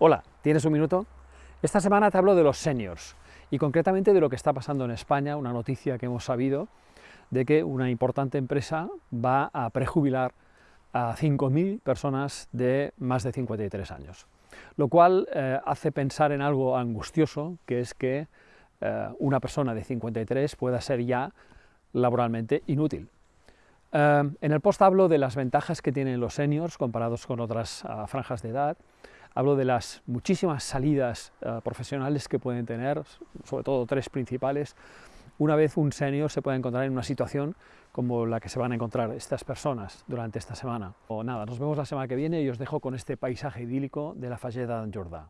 Hola, ¿tienes un minuto? Esta semana te hablo de los seniors y concretamente de lo que está pasando en España, una noticia que hemos sabido de que una importante empresa va a prejubilar a 5.000 personas de más de 53 años, lo cual eh, hace pensar en algo angustioso, que es que eh, una persona de 53 pueda ser ya laboralmente inútil. Eh, en el post hablo de las ventajas que tienen los seniors comparados con otras ah, franjas de edad, hablo de las muchísimas salidas ah, profesionales que pueden tener, sobre todo tres principales, una vez un senior se puede encontrar en una situación como la que se van a encontrar estas personas durante esta semana. O nada, nos vemos la semana que viene y os dejo con este paisaje idílico de la Falleda d'Empordà.